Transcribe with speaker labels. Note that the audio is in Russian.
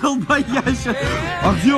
Speaker 1: Долбоящий. А где